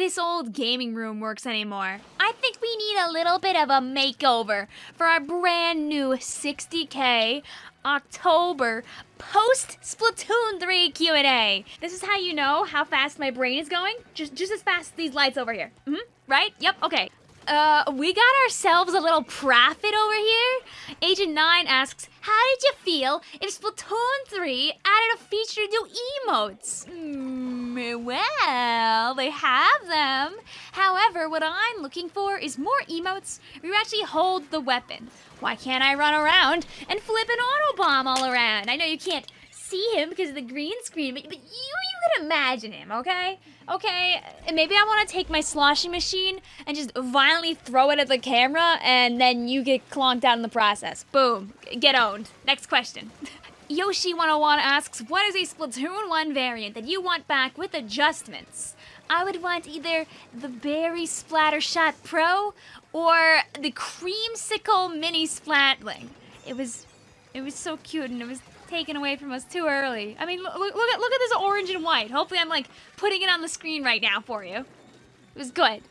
this old gaming room works anymore. I think we need a little bit of a makeover for our brand new 60k October post Splatoon 3 Q&A. This is how you know how fast my brain is going. Just just as fast as these lights over here. -hmm. Right? Yep, okay. Uh, we got ourselves a little profit over here. Agent 9 asks, how did you feel if Splatoon 3 added a feature to emotes? Mm, well, they have them. However, what I'm looking for is more emotes where you actually hold the weapon. Why can't I run around and flip an auto bomb all around? I know you can't see him because of the green screen, but, but you, can imagine him, okay? Okay, and maybe I want to take my sloshing machine and just violently throw it at the camera, and then you get clonked out in the process. Boom. Get owned. Next question. Yoshi101 asks, what is a Splatoon 1 variant that you want back with adjustments? I would want either the Berry Splattershot Pro or the Creamsicle Mini Splatling. It was, it was so cute and it was taken away from us too early. I mean, look, look, at, look at this orange and white. Hopefully I'm, like, putting it on the screen right now for you. It was good.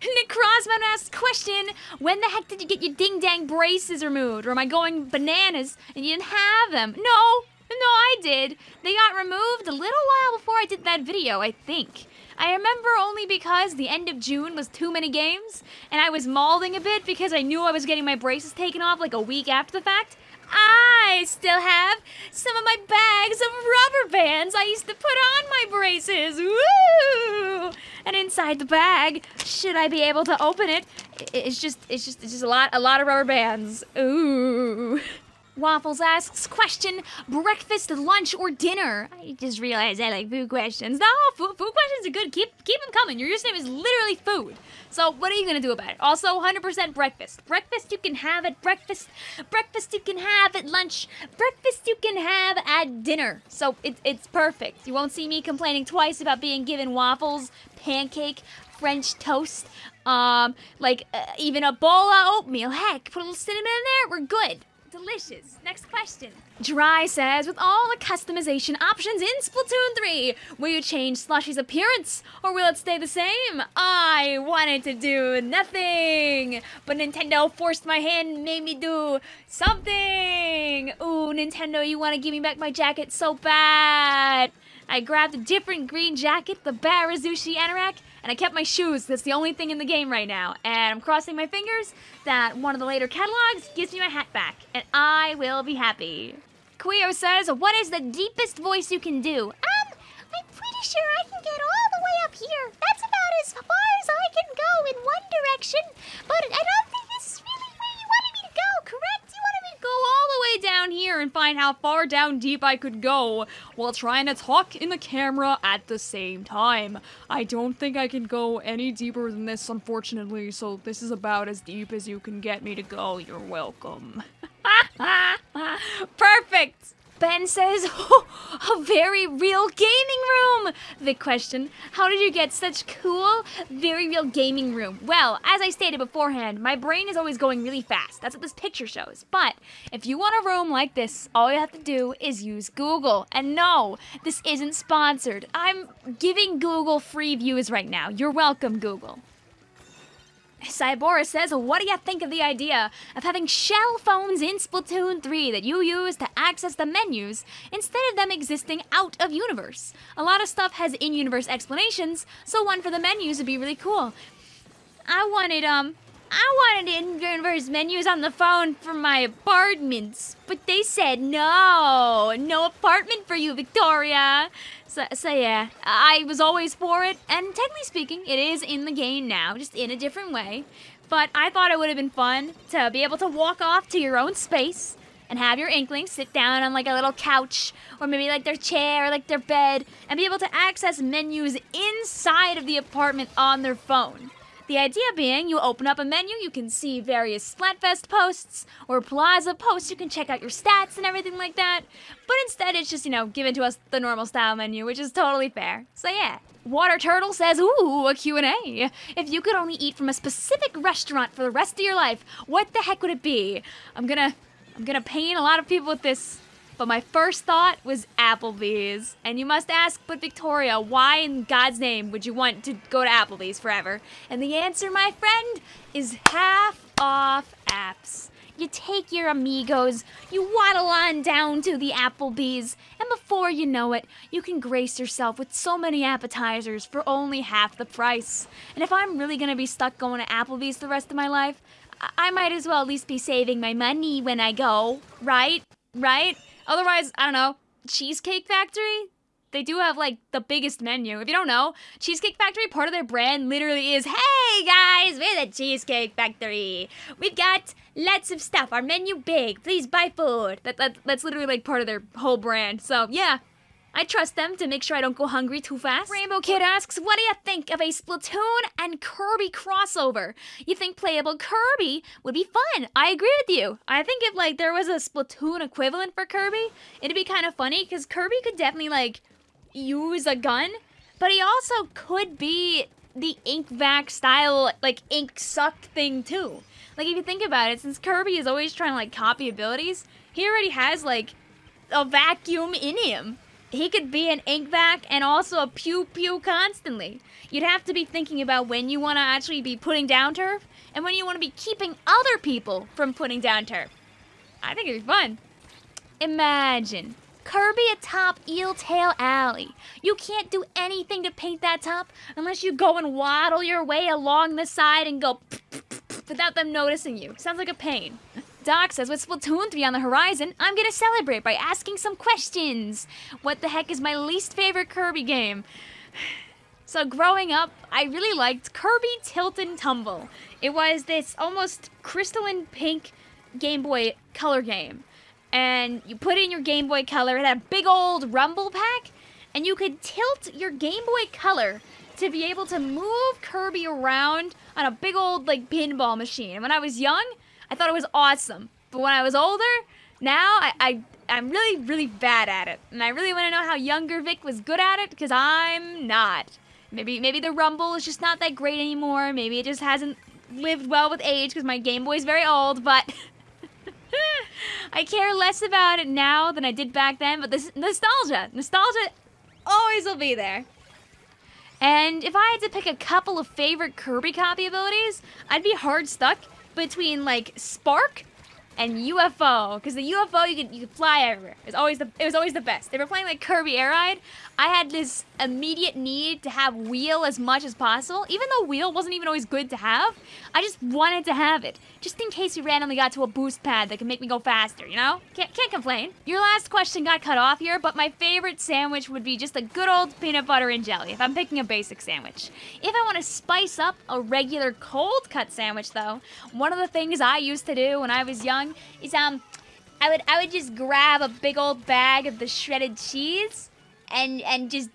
Nick Crossman asks, question, when the heck did you get your ding-dang braces removed? Or am I going bananas and you didn't have them? No, no, I did. They got removed a little while before I did that video, I think. I remember only because the end of June was too many games, and I was mauling a bit because I knew I was getting my braces taken off like a week after the fact. I still have some of my bags of rubber bands I used to put on my braces. Woo! And inside the bag, should I be able to open it, it's just it's just it's just a lot a lot of rubber bands. Ooh. Waffles asks, question, breakfast, lunch, or dinner? I just realized I like food questions. No, food, food questions are good. Keep keep them coming. Your username is literally food. So what are you going to do about it? Also, 100% breakfast. Breakfast you can have at breakfast. Breakfast you can have at lunch. Breakfast you can have at dinner. So it, it's perfect. You won't see me complaining twice about being given waffles, pancake, French toast, um, like uh, even a bowl of oatmeal. Heck, put a little cinnamon in there, we're good. Delicious. Next question. Dry says, with all the customization options in Splatoon 3, will you change Slushy's appearance or will it stay the same? I wanted to do nothing, but Nintendo forced my hand and made me do something. Ooh, Nintendo, you want to give me back my jacket so bad. I grabbed a different green jacket, the Barazushi Anorak, and I kept my shoes. That's the only thing in the game right now. And I'm crossing my fingers that one of the later catalogs gives me my hat back, and I will be happy. Quio says, what is the deepest voice you can do? Um, I'm pretty sure I can get all the way up here. That's about as far as I can go in one direction, but I don't think this is really where you wanted me to go, correct? Go all the way down here and find how far down deep I could go while trying to talk in the camera at the same time. I don't think I can go any deeper than this, unfortunately, so this is about as deep as you can get me to go. You're welcome. Perfect! Ben says, oh, a very real gaming room! The question, how did you get such cool, very real gaming room? Well, as I stated beforehand, my brain is always going really fast. That's what this picture shows. But if you want a room like this, all you have to do is use Google. And no, this isn't sponsored. I'm giving Google free views right now. You're welcome, Google. Cybora says, what do you think of the idea of having shell phones in Splatoon 3 that you use to access the menus instead of them existing out of universe? A lot of stuff has in-universe explanations, so one for the menus would be really cool. I wanted, um, I wanted in-universe menus on the phone for my apartments, but they said no, no apartment for you, Victoria. So, so yeah, I was always for it, and technically speaking, it is in the game now, just in a different way. But I thought it would have been fun to be able to walk off to your own space and have your inkling sit down on like a little couch or maybe like their chair or like their bed and be able to access menus inside of the apartment on their phone. The idea being you open up a menu, you can see various Splatfest posts or Plaza posts, you can check out your stats and everything like that. But instead it's just, you know, given to us the normal style menu, which is totally fair. So yeah. Water Turtle says, ooh, a Q&A. If you could only eat from a specific restaurant for the rest of your life, what the heck would it be? I'm gonna, I'm gonna pain a lot of people with this but my first thought was Applebee's. And you must ask, but Victoria, why in God's name would you want to go to Applebee's forever? And the answer, my friend, is half off apps. You take your amigos, you waddle on down to the Applebee's, and before you know it, you can grace yourself with so many appetizers for only half the price. And if I'm really gonna be stuck going to Applebee's the rest of my life, I, I might as well at least be saving my money when I go, right? Right? Otherwise, I don't know, Cheesecake Factory? They do have like the biggest menu. If you don't know, Cheesecake Factory, part of their brand literally is Hey guys, we're the Cheesecake Factory. We've got lots of stuff. Our menu big. Please buy food. That, that That's literally like part of their whole brand. So yeah, I trust them to make sure I don't go hungry too fast. Rainbow Kid asks, what do you think of a Splatoon and Kirby crossover? You think playable Kirby would be fun? I agree with you. I think if like there was a Splatoon equivalent for Kirby, it'd be kind of funny because Kirby could definitely like use a gun, but he also could be the ink vac style, like ink suck thing too. Like if you think about it, since Kirby is always trying to like copy abilities, he already has like a vacuum in him. He could be an ink vac and also a pew pew constantly. You'd have to be thinking about when you want to actually be putting down turf and when you want to be keeping other people from putting down turf. I think it'd be fun. Imagine Kirby atop Eeltail Alley. You can't do anything to paint that top unless you go and waddle your way along the side and go without them noticing you. Sounds like a pain. Doc says, with Splatoon 3 on the horizon, I'm gonna celebrate by asking some questions. What the heck is my least favorite Kirby game? So growing up, I really liked Kirby Tilt and Tumble. It was this almost crystalline pink Game Boy color game and you put in your Game Boy Color, it had a big old rumble pack, and you could tilt your Game Boy Color to be able to move Kirby around on a big old like pinball machine. And when I was young, I thought it was awesome. But when I was older, now I, I I'm really really bad at it, and I really want to know how younger Vic was good at it because I'm not. Maybe maybe the rumble is just not that great anymore. Maybe it just hasn't lived well with age because my Game Boy's very old, but. I care less about it now than I did back then, but this nostalgia, nostalgia always will be there. And if I had to pick a couple of favorite Kirby copy abilities, I'd be hard stuck between like Spark and UFO because the UFO you could you could fly everywhere. It was always the it was always the best. They were playing like Kirby Air Ride. I had this immediate need to have wheel as much as possible, even though wheel wasn't even always good to have. I just wanted to have it, just in case we randomly got to a boost pad that could make me go faster. You know, can't can't complain. Your last question got cut off here, but my favorite sandwich would be just a good old peanut butter and jelly. If I'm picking a basic sandwich, if I want to spice up a regular cold cut sandwich, though, one of the things I used to do when I was young is um, I would I would just grab a big old bag of the shredded cheese and and just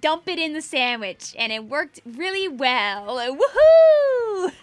dump it in the sandwich, and it worked really well. Woohoo!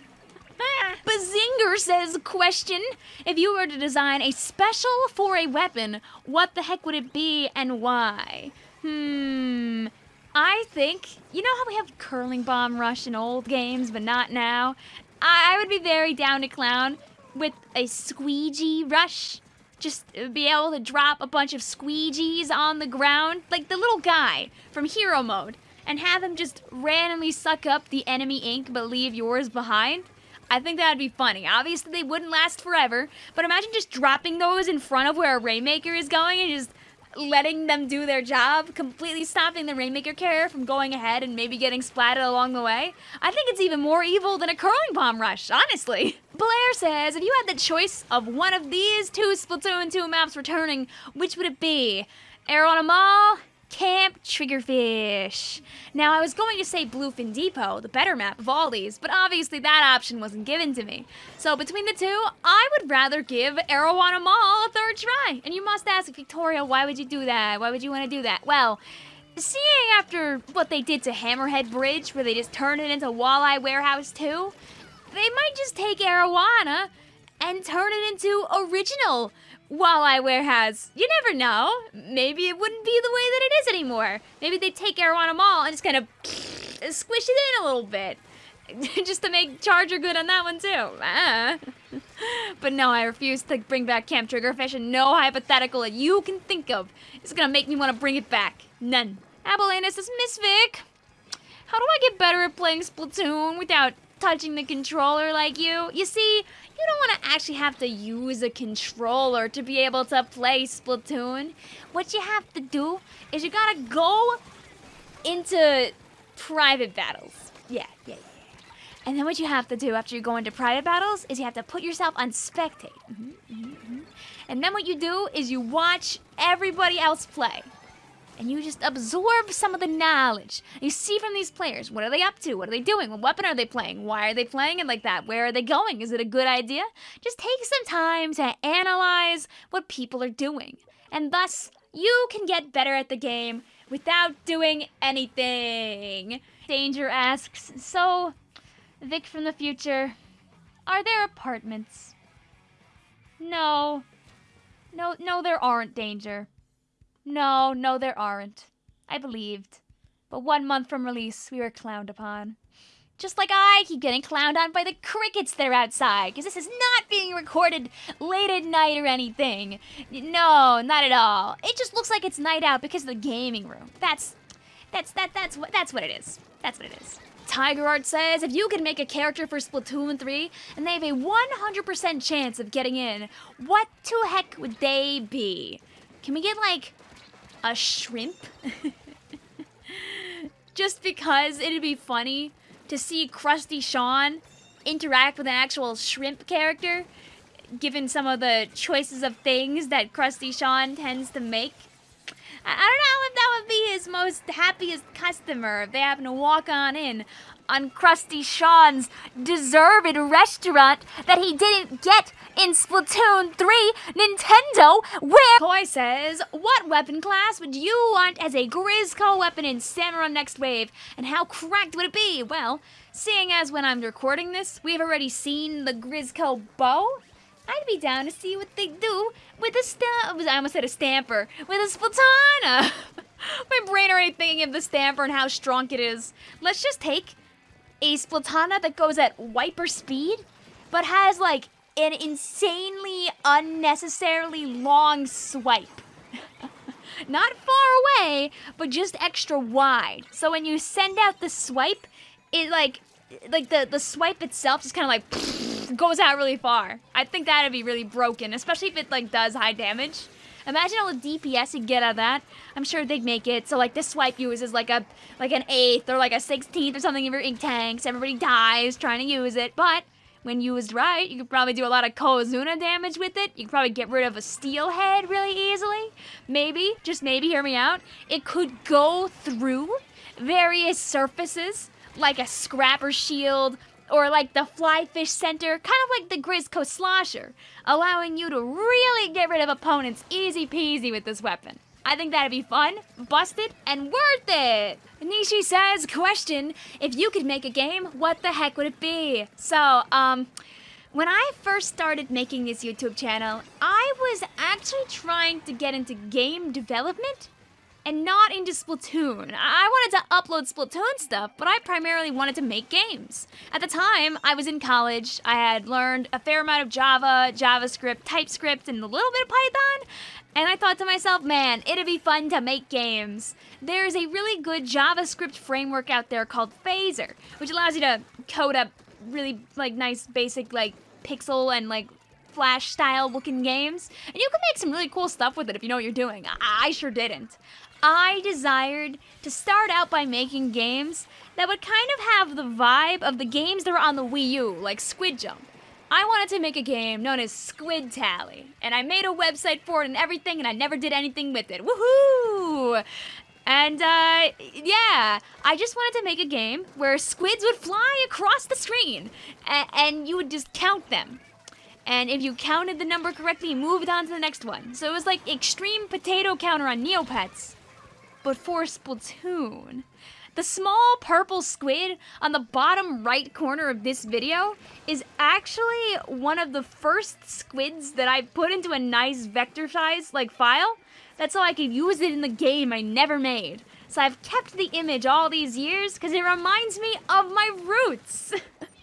Bazinger says, question, if you were to design a special for a weapon, what the heck would it be and why? Hmm, I think, you know how we have curling bomb rush in old games, but not now? I, I would be very down to clown with a squeegee rush. Just be able to drop a bunch of squeegees on the ground, like the little guy from Hero Mode, and have him just randomly suck up the enemy ink but leave yours behind. I think that'd be funny. Obviously, they wouldn't last forever, but imagine just dropping those in front of where a Rainmaker is going and just letting them do their job, completely stopping the Rainmaker carrier from going ahead and maybe getting splatted along the way. I think it's even more evil than a curling bomb rush, honestly. Blair says, if you had the choice of one of these two Splatoon 2 maps returning, which would it be? Arowana Mall? Camp Triggerfish. Now, I was going to say Bluefin Depot, the better map of all these, but obviously that option wasn't given to me. So between the two, I would rather give Arowana Mall a third try. And you must ask, Victoria, why would you do that? Why would you want to do that? Well, seeing after what they did to Hammerhead Bridge, where they just turned it into Walleye Warehouse 2, they might just take Arowana and turn it into original Walleye Warehouse. You never know. Maybe it wouldn't be the way that it is anymore. Maybe they take Arowana Mall and just kind of squish it in a little bit. just to make Charger good on that one too. Ah. but no, I refuse to bring back Camp Triggerfish, and no hypothetical that you can think of is gonna make me want to bring it back. None. Abelanus says, Miss Vic, how do I get better at playing Splatoon without touching the controller like you? You see, you don't want to actually have to use a controller to be able to play Splatoon. What you have to do is you gotta go into private battles. Yeah, yeah, yeah. And then what you have to do after you go into private battles is you have to put yourself on spectate. Mm-hmm, mm-hmm, mm-hmm. And then what you do is you watch everybody else play. And you just absorb some of the knowledge. You see from these players, what are they up to? What are they doing? What weapon are they playing? Why are they playing it like that? Where are they going? Is it a good idea? Just take some time to analyze what people are doing. And thus, you can get better at the game without doing anything. Danger asks, so, Vic from the future, are there apartments? No. No, no, there aren't, Danger. No, no, there aren't. I believed. But one month from release, we were clowned upon. Just like I keep getting clowned on by the crickets that are outside, because this is not being recorded late at night or anything. No, not at all. It just looks like it's night out because of the gaming room. That's, that's, that, that's what, that's what it is. That's what it is. Tiger Art says if you can make a character for Splatoon 3 and they have a 100% chance of getting in, what to heck would they be? Can we get like a shrimp? Just because it'd be funny to see Crusty Sean interact with an actual shrimp character, given some of the choices of things that Crusty Sean tends to make. I don't know if that would be his most happiest customer if they happen to walk on in on Crusty Sean's deserved restaurant that he didn't get in Splatoon 3 Nintendo, where Toy says, What weapon class would you want as a Grizzco weapon in Salmon Run Next Wave, and how cracked would it be? Well, seeing as when I'm recording this, we've already seen the Grizzco bow, I'd be down to see what they do with a stamp. I almost said a stamper. With a Splatana. My brain already thinking of the stamper and how strong it is. Let's just take a Splatana that goes at wiper speed, but has like an insanely unnecessarily long swipe. Not far away, but just extra wide. So when you send out the swipe, it like like the the swipe itself just kind of like goes out really far. I think that'd be really broken, especially if it like does high damage. Imagine all the DPS you get out of that. I'm sure they'd make it so like this swipe uses like a like an eighth or like a sixteenth or something of your ink tanks. Everybody dies trying to use it, but when used right, you could probably do a lot of Cohozuna damage with it. You could probably get rid of a steelhead really easily. Maybe, just maybe, hear me out. It could go through various surfaces, like a scrapper shield, or like the fly fish Center, kind of like the Grizzco Slosher, allowing you to really get rid of opponents easy peasy with this weapon. I think that'd be fun, busted, and worth it! Nishi says, question, if you could make a game, what the heck would it be? So, um, when I first started making this YouTube channel, I was actually trying to get into game development and not into Splatoon. I wanted to upload Splatoon stuff, but I primarily wanted to make games. At the time, I was in college. I had learned a fair amount of Java, JavaScript, TypeScript, and a little bit of Python. And I thought to myself, man, it'd be fun to make games. There's a really good JavaScript framework out there called Phaser, which allows you to code up really like nice basic like pixel and like flash style looking games. And you can make some really cool stuff with it if you know what you're doing. I, I sure didn't. I desired to start out by making games that would kind of have the vibe of the games that were on the Wii U, like Squid Jump. I wanted to make a game known as Squid Tally, and I made a website for it and everything, and I never did anything with it. Woohoo! And, uh, yeah, I just wanted to make a game where squids would fly across the screen, and you would just count them. And if you counted the number correctly, you moved on to the next one. So it was like Extreme Potato Counter on Neopets but for Splatoon. The small purple squid on the bottom right corner of this video is actually one of the first squids that I put into a nice vector size like file. That's so I could use it in the game I never made. So I've kept the image all these years because it reminds me of my roots.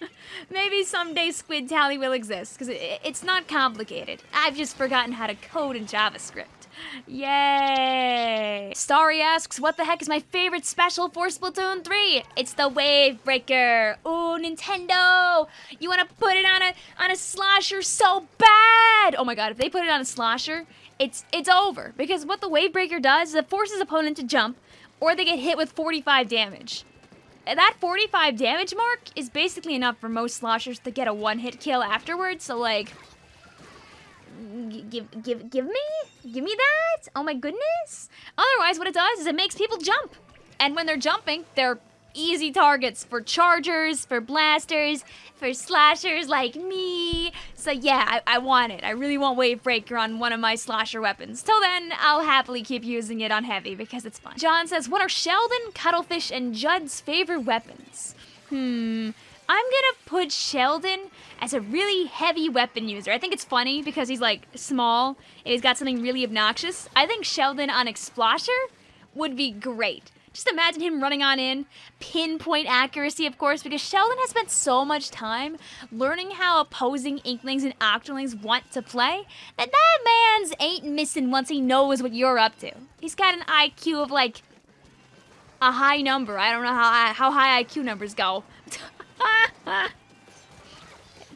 Maybe someday Squid Tally will exist because it's not complicated. I've just forgotten how to code in JavaScript. Yay! Starry asks, what the heck is my favorite special for Splatoon 3? It's the Wave Breaker. Ooh, Nintendo! You want to put it on a on a slosher so bad! Oh my god, if they put it on a slosher, it's it's over. Because what the Wave Breaker does is it forces opponent to jump, or they get hit with 45 damage. That 45 damage mark is basically enough for most sloshers to get a one-hit kill afterwards, so like give give give me? Give me that? Oh my goodness. Otherwise what it does is it makes people jump. And when they're jumping they're easy targets for chargers for blasters for slashers like me. So yeah I, I want it. I really want wave breaker on one of my slasher weapons. Till then i'll happily keep using it on heavy because it's fun. John says what are sheldon cuttlefish and judd's favorite weapons? Hmm I'm gonna put Sheldon as a really heavy weapon user. I think it's funny because he's like small and he's got something really obnoxious. I think Sheldon on Explosher would be great. Just imagine him running on in, pinpoint accuracy, of course, because Sheldon has spent so much time learning how opposing Inklings and Octolings want to play that that man's ain't missing once he knows what you're up to. He's got an IQ of like a high number. I don't know how how high IQ numbers go.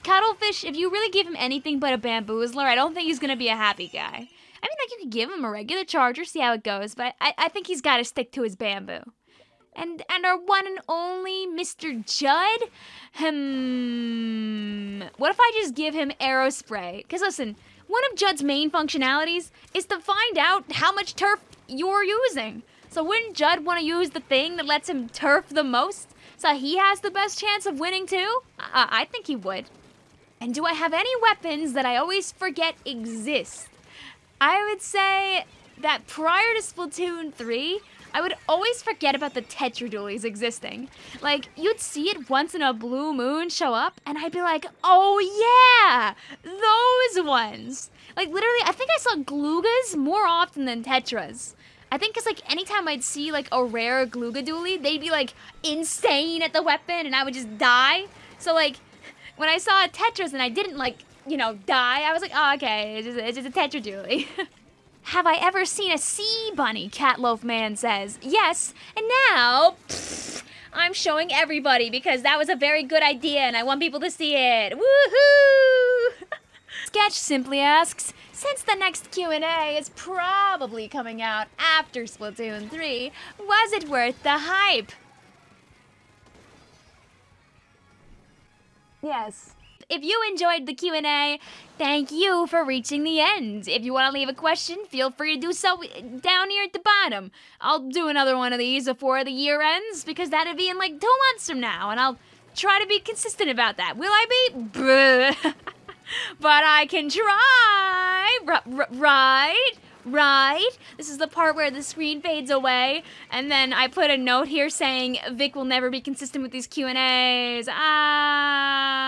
Cuttlefish, if you really give him anything but a bamboozler, I don't think he's gonna be a happy guy. I mean, like, you could give him a regular charger, see how it goes, but I, I think he's gotta stick to his bamboo. And and our one and only Mr. Judd? Hmm. What if I just give him Aerospray? Because listen, one of Judd's main functionalities is to find out how much turf you're using. So wouldn't Judd want to use the thing that lets him turf the most? So he has the best chance of winning too? I, I think he would. And do I have any weapons that I always forget exist? I would say that prior to Splatoon 3, I would always forget about the Tetra Dualies existing. Like, you'd see it once in a blue moon show up, and I'd be like, oh yeah, those ones. Like, literally, I think I saw Gloogas more often than Tetras. I think it's like anytime I'd see like a rare Glooga Dualie, they'd be like insane at the weapon and I would just die. So like when I saw a Tetras and I didn't like, you know, die, I was like, oh, okay, it's just, it's just a Tetra Dualie. Have I ever seen a sea bunny? Catloaf Man says. Yes, and now pfft, I'm showing everybody because that was a very good idea and I want people to see it. Woohoo! Sketch simply asks, since the next Q&A is probably coming out after Splatoon 3, was it worth the hype? Yes. If you enjoyed the Q&A, thank you for reaching the end. If you want to leave a question, feel free to do so down here at the bottom. I'll do another one of these before the year ends, because that'll be in like two months from now, and I'll try to be consistent about that. Will I be? but I can try. R right? Right? This is the part where the screen fades away, and then I put a note here saying Vic will never be consistent with these Q&As. Ah.